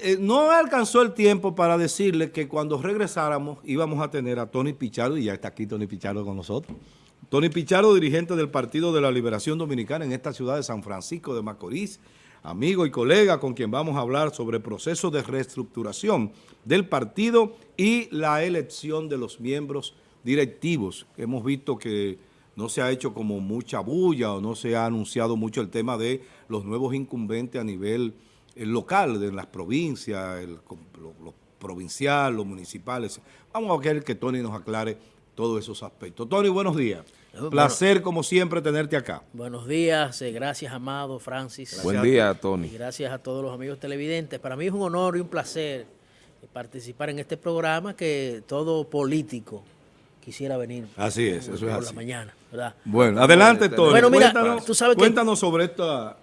Eh, no alcanzó el tiempo para decirle que cuando regresáramos íbamos a tener a Tony Pichardo, y ya está aquí Tony Pichardo con nosotros. Tony Pichardo, dirigente del Partido de la Liberación Dominicana en esta ciudad de San Francisco de Macorís, amigo y colega con quien vamos a hablar sobre el proceso de reestructuración del partido y la elección de los miembros directivos. Hemos visto que no se ha hecho como mucha bulla o no se ha anunciado mucho el tema de los nuevos incumbentes a nivel el local, de las provincias, el, lo, provincial, los municipales. Vamos a querer que Tony nos aclare todos esos aspectos. Tony, buenos días. Placer, como siempre, tenerte acá. Buenos días, eh, gracias, Amado, Francis. Buen día, Tony. gracias a todos los amigos televidentes. Para mí es un honor y un placer participar en este programa que todo político quisiera venir. Así es, eso es por la mañana, Bueno, adelante, Tony. Bueno, mira, tú sabes cuéntanos sobre esta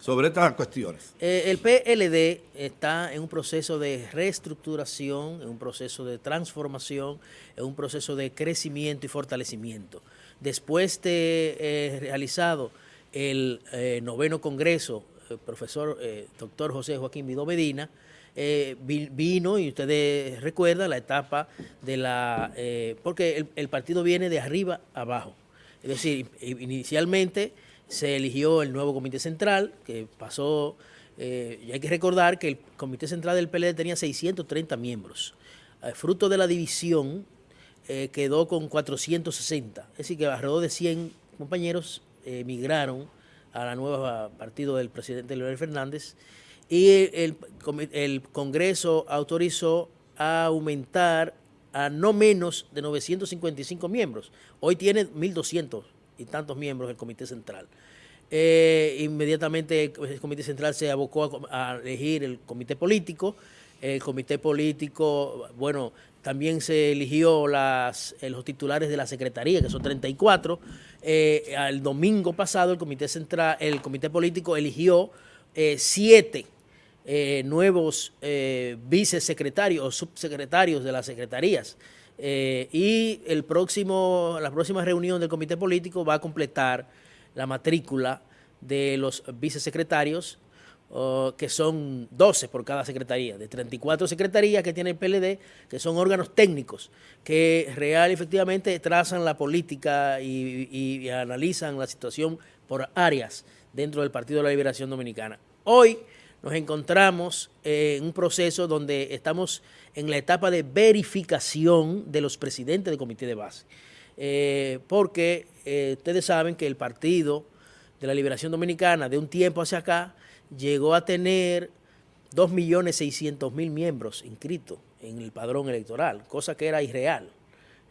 sobre estas cuestiones. Eh, el PLD está en un proceso de reestructuración, en un proceso de transformación, en un proceso de crecimiento y fortalecimiento. Después de eh, realizado el eh, noveno congreso, el profesor doctor José Joaquín Vidó Medina, vino, y ustedes recuerdan, la etapa de la... porque el, el partido viene de arriba abajo. Es decir, inicialmente se eligió el nuevo comité central, que pasó, eh, y hay que recordar que el comité central del PLD tenía 630 miembros. Eh, fruto de la división, eh, quedó con 460, es decir, que alrededor de 100 compañeros emigraron a la nueva partido del presidente Leonel Fernández, y el, el Congreso autorizó a aumentar a no menos de 955 miembros. Hoy tiene 1.200 y tantos miembros del Comité Central. Eh, inmediatamente el Comité Central se abocó a, elegir el Comité Político. El Comité Político, bueno, también se eligió las, eh, los titulares de la Secretaría, que son 34. Eh, el domingo pasado el Comité Central, el Comité Político eligió siete nuevos vicesecretarios o subsecretarios de las secretarías. Eh, y el próximo, la próxima reunión del comité político va a completar la matrícula de los vicesecretarios, que son 12 por cada secretaría, de 34 secretarías que tiene el PLD, que son órganos técnicos, que real efectivamente trazan la política y analizan la situación por áreas dentro del Partido de la Liberación Dominicana. Hoy nos encontramos en un proceso donde estamos en la etapa de verificación de los presidentes del comité de base. Eh, porque eh, ustedes saben que el Partido de la Liberación Dominicana de un tiempo hacia acá llegó a tener 2.600.000 miembros inscritos en el padrón electoral, cosa que era irreal,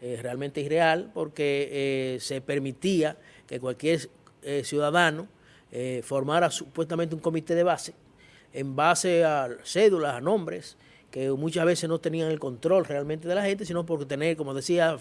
eh, realmente irreal porque se permitía que cualquier ciudadano formara supuestamente un comité de base en base a cédulas, a nombres, que muchas veces no tenían el control realmente de la gente, sino por tener, como decía...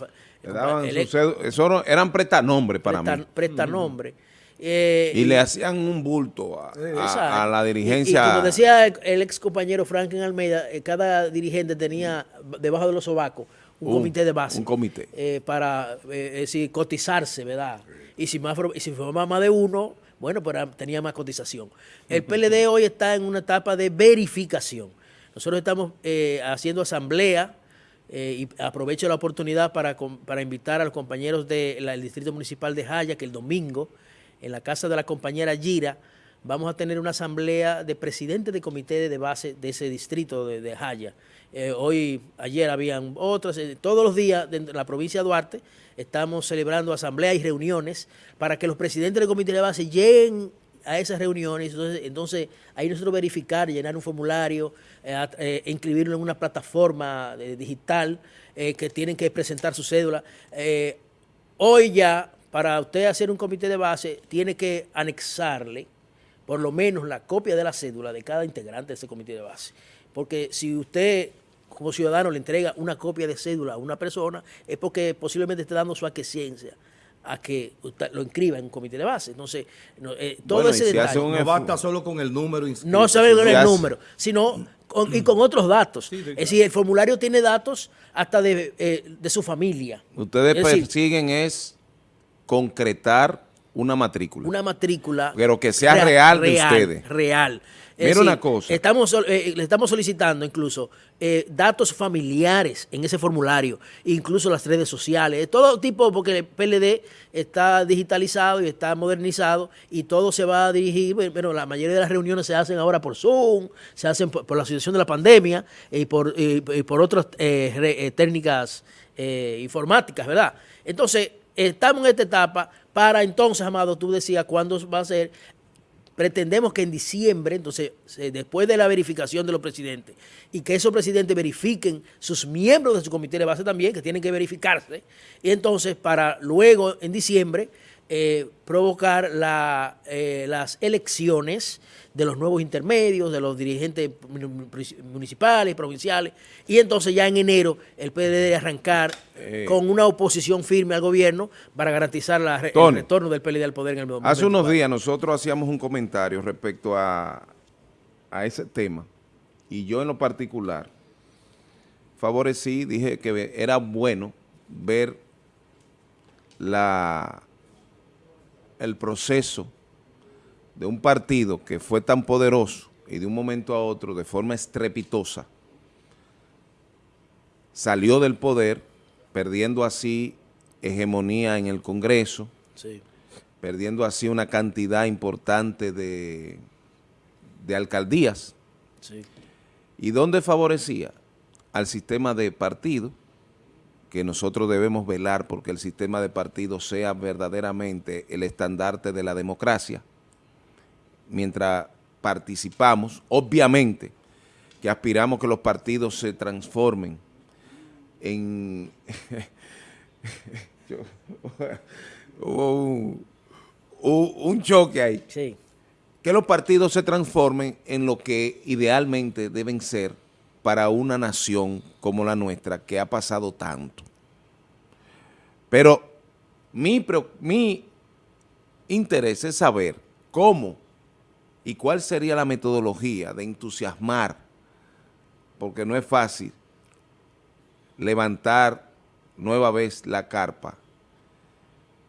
eso eran prestanombres para mí. Prestanombres. Eh, y, le hacían un bulto a, la dirigencia. Y, como decía el, ex compañero Franklin Almeida, eh, cada dirigente tenía debajo de los sobacos un, comité de base. Un comité. Eh, para decir, cotizarse, ¿verdad? Y si, más, y si formaba más de uno, bueno, pero tenía más cotización. El PLD hoy está en una etapa de verificación. Nosotros estamos eh, haciendo asamblea eh, y aprovecho la oportunidad para, invitar a los compañeros del Distrito Municipal de Jaya que el domingo, en la casa de la compañera Gira, vamos a tener una asamblea de presidentes de comité de base de ese distrito de, Jaya. Eh, hoy, ayer habían otras, todos los días de la provincia de Duarte estamos celebrando asambleas y reuniones para que los presidentes del comité de base lleguen a esas reuniones, entonces, entonces ahí nosotros verificar, llenar un formulario, eh, eh, inscribirlo en una plataforma eh, digital que tienen que presentar su cédula. hoy ya, para usted hacer un comité de base, tiene que anexarle por lo menos la copia de la cédula de cada integrante de ese comité de base. Porque si usted como ciudadano le entrega una copia de cédula a una persona, es porque posiblemente esté dando su aquiescencia a que lo inscriba en un comité de base. Entonces, eh, todo ese detalle. no basta solo con el número No sabe con el número, sino y con otros datos. es decir, el formulario tiene datos hasta de, eh, su familia. Ustedes persiguen es concretar una matrícula. Una matrícula. Pero que sea real, de ustedes. Real. Mira una cosa. Estamos, eh, le estamos solicitando incluso eh, datos familiares en ese formulario, incluso las redes sociales, todo tipo, porque el PLD está digitalizado y está modernizado y todo se va a dirigir, bueno, la mayoría de las reuniones se hacen ahora por Zoom, se hacen por, la situación de la pandemia y por, por otras eh, técnicas informáticas, ¿verdad? Entonces, estamos en esta etapa para entonces, Amado, tú decías cuándo va a ser. Pretendemos que en diciembre, entonces, después de la verificación de los presidentes, y que esos presidentes verifiquen sus miembros de su comité de base también, que tienen que verificarse, y entonces para luego, en diciembre, eh, provocar eh, las elecciones de los nuevos intermedios, de los dirigentes municipales, provinciales, y entonces ya en enero el PLD debe arrancar eh. con una oposición firme al gobierno para garantizar la, el retorno del PLD al poder en el momento. Hace unos días nosotros hacíamos un comentario respecto a, a ese tema, y yo en lo particular favorecí, dije que era bueno ver la, el proceso de un partido que fue tan poderoso y de un momento a otro, de forma estrepitosa, salió del poder, perdiendo así hegemonía en el Congreso, perdiendo así una cantidad importante de, de alcaldías. ¿Y dónde favorecía? Al sistema de partido, que nosotros debemos velar porque el sistema de partido sea verdaderamente el estandarte de la democracia, mientras participamos, obviamente que aspiramos que los partidos se transformen en... Hubo un, choque ahí. Que los partidos se transformen en lo que idealmente deben ser para una nación como la nuestra que ha pasado tanto. Pero mi, mi interés es saber cómo y cuál sería la metodología de entusiasmar, porque no es fácil levantar nueva vez la carpa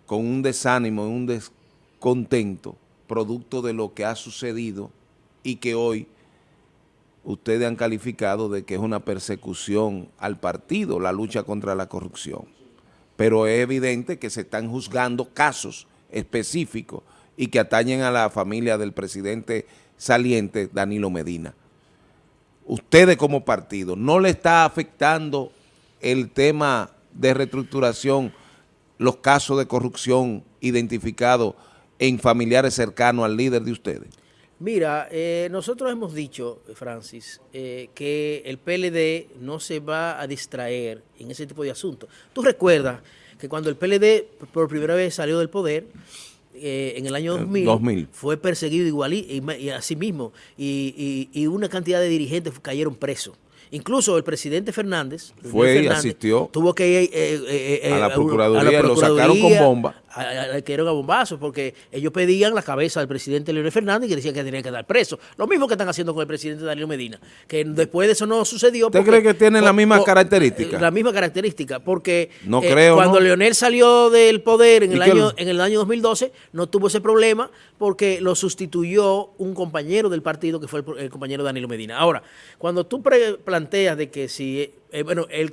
con un desánimo, un descontento, producto de lo que ha sucedido y que hoy ustedes han calificado de que es una persecución al partido, la lucha contra la corrupción. Pero es evidente que se están juzgando casos específicos y que atañen a la familia del presidente saliente Danilo Medina. Ustedes como partido, ¿no le está afectando el tema de reestructuración, los casos de corrupción identificados en familiares cercanos al líder de ustedes? Mira, eh, nosotros hemos dicho, Francis, eh, que el PLD no se va a distraer en ese tipo de asuntos. Tú recuerdas que cuando el PLD por primera vez salió del poder, eh, en el año 2000, fue perseguido igual y, así mismo y, y, una cantidad de dirigentes cayeron presos. Incluso el presidente Fernández, fue y asistió tuvo que ir eh, eh, a, la Procuraduría, lo sacaron con bomba que eran a bombazos, porque ellos pedían la cabeza del presidente Leonel Fernández y que decían que tenía que dar preso. Lo mismo que están haciendo con el presidente Danilo Medina, que después de eso no sucedió. ¿Usted cree que tienen la misma característica? La misma característica, porque no eh, creo, cuando Leonel salió del poder en el, año, en el año 2012, no tuvo ese problema porque lo sustituyó un compañero del partido que fue el, compañero Danilo Medina. Ahora, cuando tú planteas de que si, eh, bueno, el,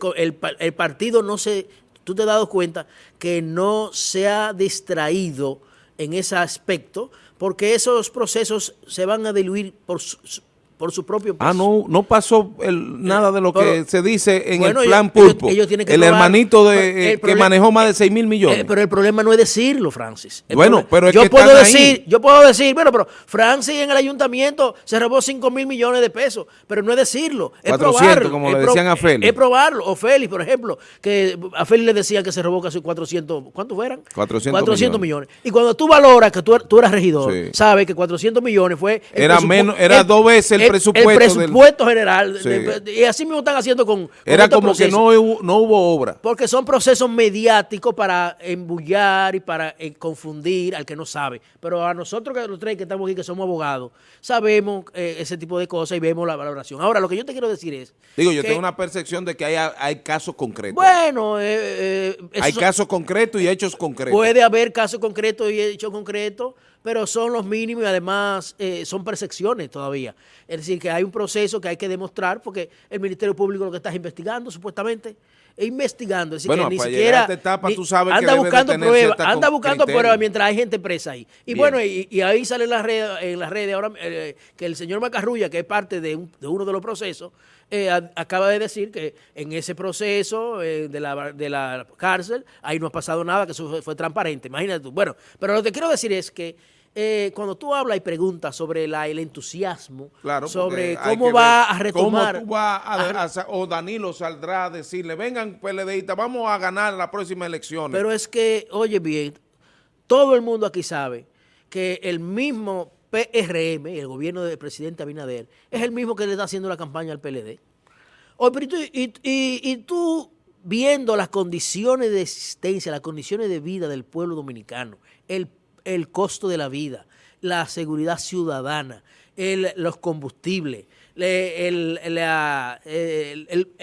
el partido no se tú te has dado cuenta que no se ha distraído en ese aspecto, porque esos procesos se van a diluir por por su propio peso. Ah, no, no pasó nada de lo que se dice en el plan Pulpo. el hermanito de, que manejó más de 6 mil millones. Eh, pero el problema no es decirlo, Francis. bueno, pero es yo que puedo decir, Yo puedo decir, bueno, pero Francis en el ayuntamiento se robó 5 mil millones de pesos, pero no es decirlo, es 400, probarlo. como le decían a Félix. Es, probarlo. O Félix, por ejemplo, que a Félix le decían que se robó casi 400, ¿cuántos fueran? 400, 400 millones. Y cuando tú valoras que tú, tú eras regidor, sabes que 400 millones fue... era menos, era dos veces el presupuesto. El del- presupuesto general. Sí. de- y así mismo están haciendo con. con Era como que no hubo, no hubo obra. Porque son procesos mediáticos para embullar y para eh, confundir al que no sabe. Pero a nosotros que los tres que estamos aquí, que somos abogados, sabemos eh, ese tipo de cosas y vemos la valoración. Ahora, lo que yo te quiero decir es... Digo, yo que, tengo una percepción de que hay, hay casos concretos. Bueno, eh, eh, hay casos concretos y hechos concretos. puede haber casos concretos y hechos concretos, pero son los mínimos y además eh, son percepciones todavía. Es decir, que hay un proceso que hay que demostrar porque el Ministerio Público lo que está es investigando, supuestamente, investigando. Es decir, Bueno, que ni para siquiera... llegar a esta etapa, ni- tú sabes que anda buscando pruebas, anda buscando pruebas mientras hay gente presa ahí. Y Bien. bueno, y, y ahí sale en las redes, en las redes ahora eh, que el señor Macarrulla, que es parte de, un- de uno de los procesos, eh, a- acaba de decir que en ese proceso eh, de, la, de la cárcel, ahí no ha pasado nada, que eso fue, fue transparente. Imagínate tú. Bueno, pero lo que quiero decir es que eh, cuando tú hablas y preguntas sobre la, el entusiasmo, Claro, sobre cómo va a retomar... Cómo tú vas a- a- a sa- o Danilo saldrá a decirle, vengan PLDistas, vamos a ganar las próximas elecciones. Pero es que, oye bien, todo el mundo aquí sabe que el mismo PRM, el gobierno del presidente Abinader, es el mismo que le está haciendo la campaña al PLD. Oye, pero y, tú- y- y- y tú viendo las condiciones de existencia, las condiciones de vida del pueblo dominicano, el, el costo de la vida, la seguridad ciudadana, los combustibles, le- el,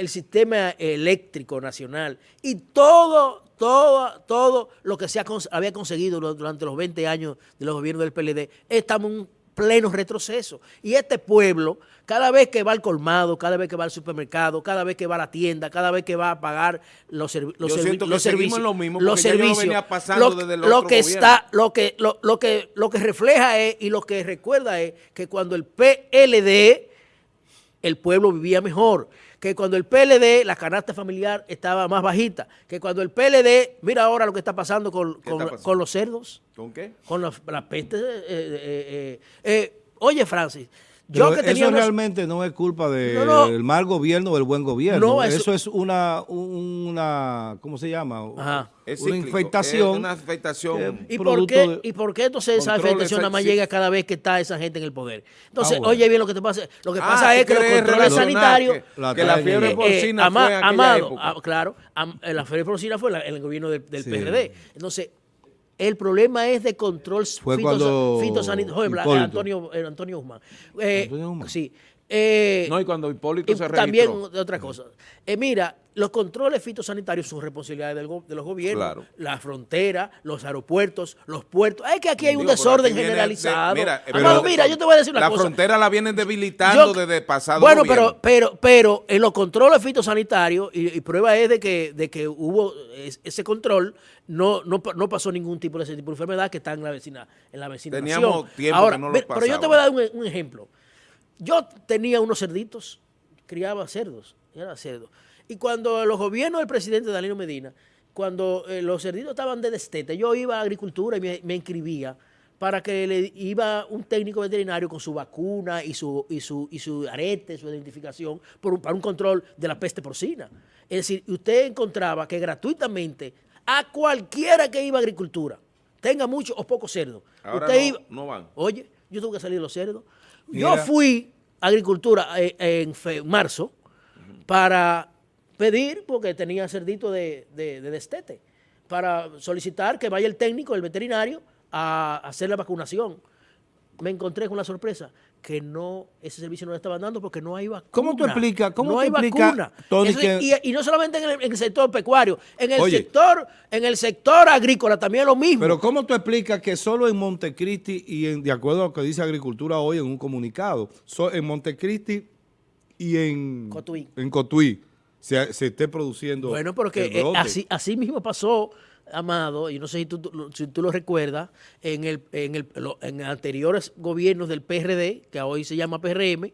sistema eléctrico nacional y todo, todo, todo lo que se había conseguido du- durante los 20 años de los gobiernos del PLD, estamos un pleno retroceso. Y este pueblo, cada vez que va al colmado, cada vez que va al supermercado, cada vez que va a la tienda, cada vez que va a pagar los, servi- los, servi- que los servicios, lo mismo, los servicios, pasando lo, desde el lo otro que gobierno. está, lo que, lo, lo que, lo que refleja es y lo que recuerda es que cuando el PLD el pueblo vivía mejor, que cuando el PLD, la canasta familiar estaba más bajita, que cuando el PLD, mira ahora lo que está pasando con, ¿Qué con- está pasando? con los cerdos, ¿Con qué? con la, la peste. eh, eh, eh, oye, Francis, yo que tenía eso unos- realmente no es culpa del No, no. mal gobierno o del buen gobierno. No, eso- eso, es una, una, ¿cómo se llama? Ajá. Es una cíclico, infectación. es una afectación. ¿Y por, qué, de- ¿Y por qué entonces esa afectación nada más llega cada vez que está esa gente en el poder? Entonces, Ah, bueno. oye bien lo que te pasa. Lo que Ah, pasa ¿tú es que los controles sanitarios... que- La que la fiebre. Eh, porcina Ama- fue en aquella Amado, época. ah, claro, am- eh, la feria porcina fue la- en el gobierno del, del Sí. PRD. Entonces, el problema es de control Fue fitosa- cuando fitosanitario. Antonio, eh, Antonio Guzmán. Eh, Antonio Guzmán. Sí. Eh, No, y cuando Hipólito y se también registró. de otra cosa. Eh, mira, los controles fitosanitarios son responsabilidad de los gobiernos. Claro. La frontera, los aeropuertos, los puertos. Es que aquí hay un Digo, desorden generalizado. de- mira, Amado, pero- mira, yo te voy a decir una la cosa. frontera la vienen debilitando Yo- desde pasado Bueno, gobierno. pero, pero, pero en los controles fitosanitarios, y, y prueba es de que, de que hubo es- ese control, no, no, no pasó ningún tipo de ese tipo de enfermedad que está en la vecina, en la vecina Teníamos tiempo Ahora, que no lo pero yo te voy a dar un, un ejemplo. Yo tenía unos cerditos, criaba cerdos, era cerdo. Y cuando los gobiernos del presidente Danilo Medina, cuando eh, los cerditos estaban de destete, yo iba a agricultura y me, me inscribía para que le iba un técnico veterinario con su vacuna y su, y su, y su arete, su identificación, por un- para un control de la peste porcina. Es decir, usted encontraba que gratuitamente a cualquiera que iba a agricultura, tenga mucho o poco cerdo, Ahora usted no- iba, no van. Oye, yo tuve que salir de los cerdos. Yo fui a agricultura eh, en fe- marzo para pedir, porque tenía cerdito de, de- de destete, para solicitar que vaya el técnico, el veterinario, a hacer la vacunación. Me encontré con la sorpresa que no, ese servicio no lo estaban dando porque no hay vacuna. ¿Cómo tú explicas- cómo no hay explicas, vacuna. Tony, Eso- que- y, y no solamente en el, en el sector pecuario, en el Oye. sector, en el sector agrícola también lo mismo. Pero ¿cómo tú explicas que solo en Montecristi y en, de acuerdo a lo que dice Agricultura hoy en un comunicado, so- en Montecristi y en Cotuí. en Cotuí se, se esté produciendo Bueno, porque el eh, brote? así, así mismo pasó, Amado, y no sé si tú, si tú lo recuerdas, en, el, en, el, en anteriores gobiernos del PRD, que hoy se llama PRM,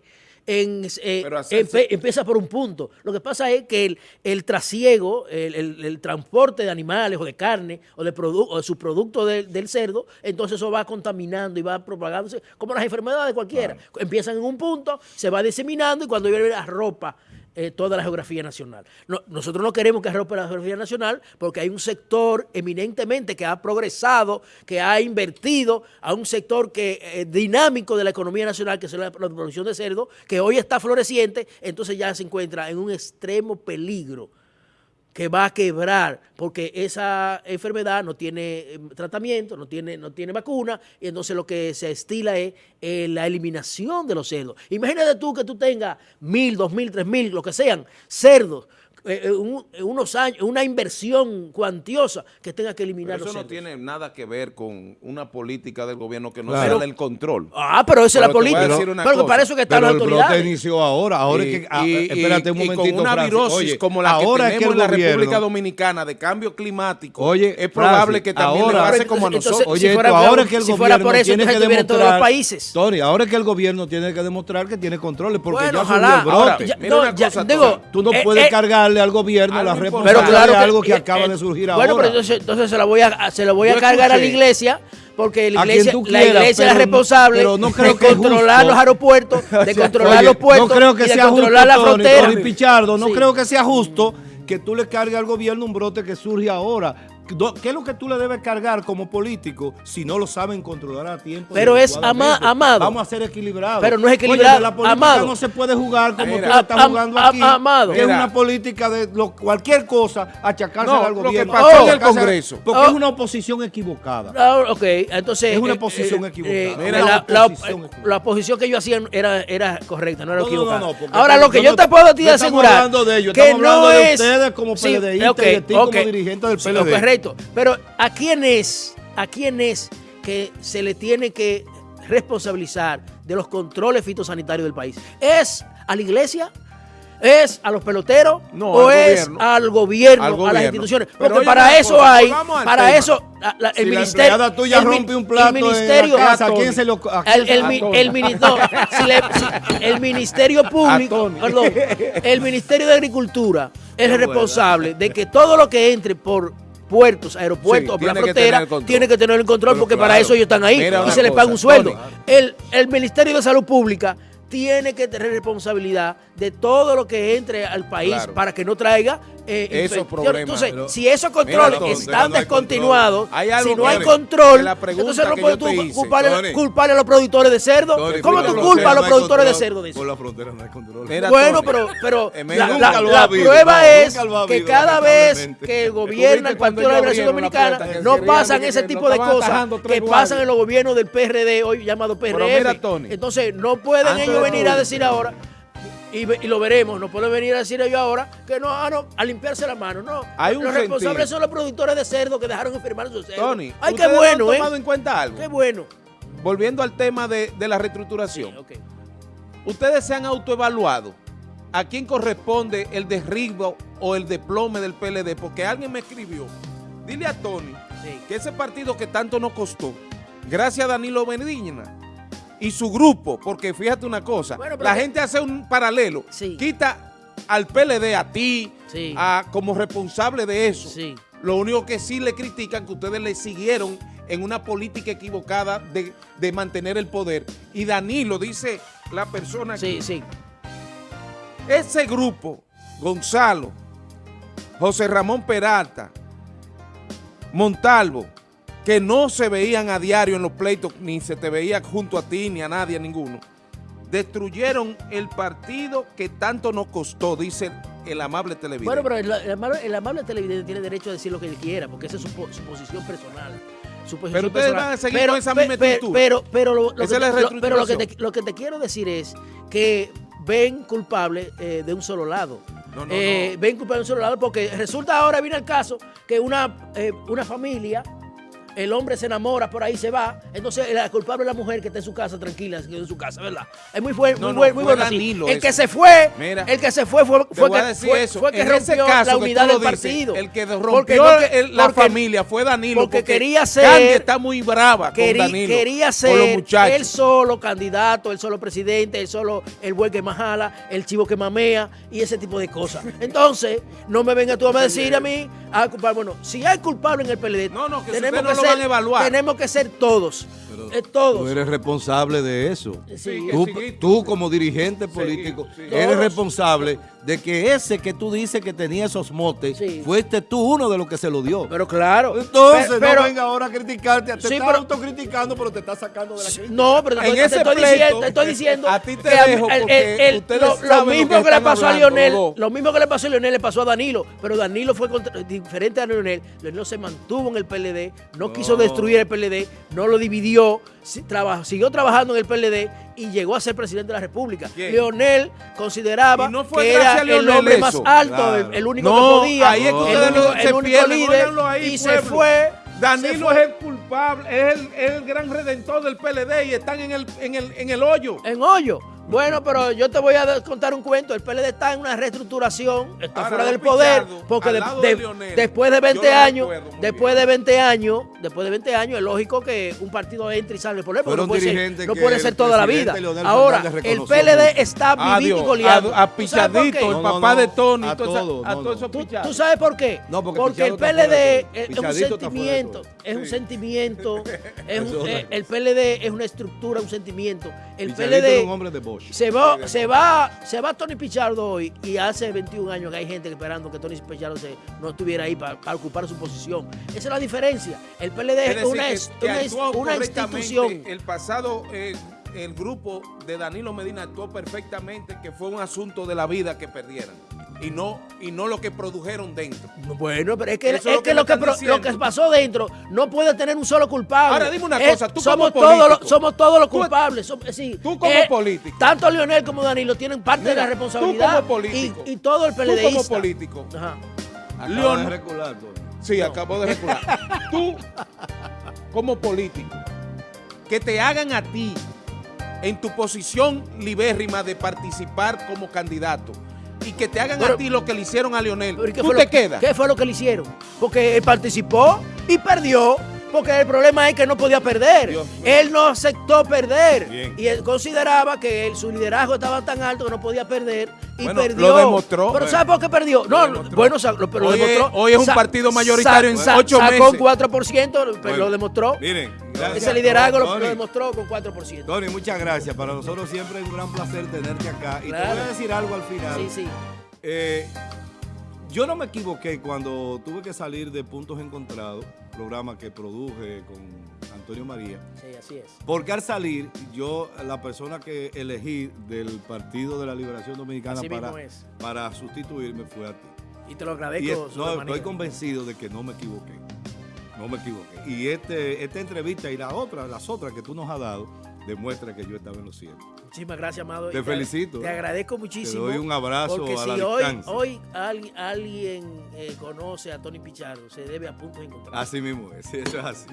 en, eh, empe- empieza por un punto. Lo que pasa es que el, el trasiego, el, el- el transporte de animales o de carne o de, produ- o de su producto del- del cerdo, entonces eso va contaminando y va propagándose, como las enfermedades cualquiera. Empiezan en un punto, se va diseminando y cuando viene la ropa eh, toda la geografía nacional. No, nosotros no queremos que rompa la geografía nacional porque hay un sector eminentemente que ha progresado, que ha invertido a un sector que eh, dinámico de la economía nacional, que es la, la producción de cerdo, que hoy está floreciente, entonces ya se encuentra en un extremo peligro que va a quebrar porque esa enfermedad no tiene eh, tratamiento, no tiene, no tiene vacuna, y entonces lo que se estila es eh, la eliminación de los cerdos. Imagínate tú que tú tengas mil, dos mil, tres mil, lo que sean, cerdos, eh, eh, un- unos años, una inversión cuantiosa que tenga que eliminar Pero los eso no tiene nada que ver con una política del gobierno que no Claro. sea del control. Ah, pero esa es la Pero política. Pero que cosa, para eso que están Pero las el brote autoridades. inició ahora. Ahora Y- es que. ah, y- espérate un y- y momentito. con una Francis. virosis Oye, como la que ahora es tenemos en la gobierno- República Dominicana de cambio climático, Oye, es probable Francis, que también ahora- le pase Pero como a entonces- nosotros. si Oye, fuera esto, por- ahora es que el si gobierno fuera por eso, tiene que en todos los demostrar, países. Tony, ahora es que el gobierno tiene que demostrar que tiene controles porque Bueno, ya subió ojalá. el brote. Ahora, Ya- mira no, una ya- cosa, digo. Tú no eh, puedes eh, al gobierno la responsabilidad Pero claro que, algo que eh, acaba eh, de surgir Bueno, ahora. pero entonces, entonces se la voy a, se la voy a cargar a la iglesia porque la iglesia, la iglesia es la responsable pero no creo de que controlar justo. los aeropuertos, de controlar oye, los puertos no creo que y de sea controlar justo, la Tony, frontera. Tony Pichardo, no Sí. creo que sea justo que tú le cargues al gobierno un brote que surge ahora. Do- ¿Qué es lo que tú le debes cargar como político si no lo saben controlar a tiempo? Pero es ama- amado. Vamos a ser equilibrados. Pero no es Oye, equilibrado, de la política amado. no se puede jugar como Mira. tú la estás Am- jugando am- aquí. amado. Que es una política de lo- cualquier cosa achacársela No, al lo que gobierno. en el Congreso. Porque Oh. es una oposición equivocada. Ok, entonces... Es una posición eh, equivocada. eh, Mira, la, una la- posición eh, equivocada. la posición que yo hacía era, era correcta, no era No, no, equivocada. no, Ahora, lo que yo no- te puedo a ti no estamos asegurar hablando de ellos, que estamos hablando no de es... ustedes como PLDistas y de ti como dirigente del PLD. Correcto, pero ¿a quién es, a quién es que se le tiene que responsabilizar de los controles fitosanitarios del país? ¿Es a la iglesia? ¿Es a los peloteros? No, ¿O al es gobierno. al gobierno, Al a las instituciones? Porque para eso cosa, hay, para tema. eso, la- la- el Si ministerio... tuya el min- rompe un plato el en la ministerio, casa, ¿a Tony. quién se lo a quién el, si le- si Ministerio Público, perdón, el Ministerio de Agricultura es el responsable de que todo lo que entre por puertos, aeropuertos, Sí, o la que frontera, tiene que tener el control Pero porque para eso ellos están ahí y se les paga un sueldo. Tony. El, el Ministerio de Salud Pública tiene que tener responsabilidad de todo lo que entre al país Claro. para que no traiga eh, Esos infecciones. problemas. Entonces, Pero- si esos controles están no hay descontinuados, Hay si no hay control, la entonces no puedes tú culparle a los productores de cerdo. Tony, ¿Cómo tú culpas a los productores de cerdo de eso? Por la frontera no hay control. Mira, Bueno, Tony, pero, pero eh, la, la- prueba no, es que cada vez que viste el Partido de la Liberación Dominicana, no pasan ese tipo de cosas que pasan en los gobiernos del PRD, hoy llamado PRM. Entonces, no pueden ellos venir a decir ahora, y, lo veremos, no pueden venir a decir ellos ahora que no, ah, no, a limpiarse la mano, no. Hay un los responsables son los productores de cerdo que dejaron enfermar a sus cerdos. Tony, Ay, qué ¿ustedes no bueno, han ¿eh? tomado en cuenta algo? Qué bueno. Volviendo al tema de, de la reestructuración. ¿Ustedes se han autoevaluado a quién corresponde el derribo o el desplome del PLD? Porque alguien me escribió, dile a Tony Sí. que ese partido que tanto nos costó, gracias a Danilo Medina y su grupo, porque fíjate una cosa, Bueno, la gente hace un paralelo, Sí. quita al PLD, a ti, Sí. a, como responsable de eso. Sí. Lo único que sí le critican que ustedes le siguieron en una política equivocada de, de mantener el poder. Y Danilo, dice la persona sí. ese grupo, Gonzalo, José Ramón Peralta, Montalvo, que no se veían a diario en los pleitos, ni se te veía junto a ti, ni a nadie, a ninguno, destruyeron el partido que tanto nos costó, dice el amable televidente. Bueno, pero el, el amable, el amable televidente tiene derecho a decir lo que él quiera, porque esa es su, po- su posición personal. Su posición Pero ustedes personal. van a seguir con esa misma actitud. Pero, pero, lo, lo Esa que es la te, lo- pero lo que, te, reestructuración. lo que te quiero decir es que ven culpable eh, de un solo lado. No, no, Eh, no. Ven culpable de un solo lado porque resulta ahora, viene el caso, que una, eh, una familia, el hombre se enamora, por ahí se va, entonces la culpable es la mujer que está en su casa tranquila, en su casa, ¿verdad? Es muy, buen, No, muy, no, buen, muy fue bueno. Danilo El eso. que se fue, Mira, el que se fue fue, fue que, fue, eso. fue que rompió caso la unidad del dices, partido. el que rompió el- la porque- familia fue Danilo. porque quería ser- Candy está muy brava con Danilo. quería ser él solo candidato, él solo presidente, él solo el buey que más jala, el chivo que mamea y ese tipo de cosas. Entonces, no me venga tú a decir a mí, a culpar. Bueno, si hay culpable en el PLD, No, no, que tenemos no que van a evaluar. tenemos que ser todos, eh, todos. Tú eres responsable de eso. Sí. Tú, como dirigente político sí. eres responsable de que ese que tú dices que tenía esos motes, fuiste tú uno de los que se lo dio. Pero claro. Entonces, pero, no venga ahora a criticarte, te Sí, está pero- autocriticando, pero te está sacando de la crítica. No, pero En te ese estoy pleito, diciendo, te estoy diciendo a ti te que dejo porque ustedes lo, lo saben lo mismo que que, le pasó a Lionel, lo mismo que le pasó a Lionel le pasó a Danilo, pero Danilo fue contra- diferente a Lionel. Lionel se mantuvo en el PLD, no, No. quiso destruir el PLD, no lo dividió, traba- siguió trabajando en el PLD y llegó a ser presidente de la República. ¿Quién? Leonel consideraba no que era el hombre más alto, Claro. el, el único No, que podía, ahí es que el único, único líder, ahí, y se fue. Danilo es el culpable, es el, es el gran redentor del PLD y están en el, en el, en el hoyo. En hoyo. Bueno, pero yo te voy a contar un cuento. El PLD está en una reestructuración, está Ahora, fuera del poder, porque al de- lado de- de Leonel, después de 20 yo lo años, después bien. de 20 años, después de 20 años, es lógico que un partido entre y sale del poder, porque Fueron no puede ser, no puede el ser toda la vida. Leonel Ahora, el PLD mucho. está vivito y coleando. a, a el No, papá no, de Tony. a todos, a no, todos no. esos ¿Tú, sabes por qué? No, porque porque el PLD todo. es un sentimiento, todo. es un sentimiento, eh, el PLD es una estructura, un sentimiento. El PLD Bosch. se va, se va, se va Tony Pichardo hoy y hace 21 años que hay gente esperando que Tony Pichardo se, no estuviera ahí para, para ocupar su posición. Esa es la diferencia. El PLD es, una, que- es- que una, institución. El pasado, eh, el grupo de Danilo Medina actuó perfectamente, que fue un asunto de la vida que perdieran. Y no, y no lo que produjeron dentro. Bueno, pero es que, Eso es es lo que, lo, que lo que pasó dentro no puede tener un solo culpable. Ahora, dime una Es- cosa, tú somos como todos los, somos todos los Tú- culpables. som- sí, tú como eh, político. Tanto Lionel como Danilo tienen parte de la responsabilidad. tú como político. Y, y todo el Tú PLD. como político. Ajá. De recular, Tony. Sí, acabo de recular. Tú, como político, que te hagan a ti, en tu posición libérrima de participar como candidato, y que te hagan Pero- a ti lo que le hicieron a Leonel, Pero ¿y qué tú te quedas. ¿Qué fue lo que le hicieron? Porque él participó y perdió. Porque el problema es que no podía perder. Él no aceptó perder. Bien. Y él consideraba que él- su liderazgo estaba tan alto que no podía perder. Y Bueno, perdió. lo demostró. Pero ¿sabe por qué perdió? No, bueno, lo, pero lo Hoy es- demostró. hoy es un partido mayoritario en ocho Sacó meses. 4%, pero Bueno, lo demostró. Miren, gracias. Ese liderazgo lo, Tony, lo demostró con 4%. Tony, muchas gracias. Para nosotros siempre es un gran placer tenerte acá. Y te voy a decir algo al final. Sí, sí. Eh, yo no me equivoqué cuando tuve que salir de Puntos Encontrados, programa que produje con Antonio María. Sí, así es. Porque al salir, yo, la persona que elegí del Partido de la Liberación Dominicana para, para sustituirme fue a ti. Y te lo agradezco. es- no, estoy convencido de que no me equivoqué. No me equivoqué. Y este, esta entrevista y la otra, las otras que tú nos has dado, demuestra que yo estaba en lo cierto. Muchísimas gracias, Amado. Te Y felicito. Te agradezco muchísimo. Te doy un abrazo Porque a si la hoy, distancia. hoy alguien, alguien, eh, conoce a Tony Pichardo, se debe a puntos encontrados. Así mismo es, eso es así.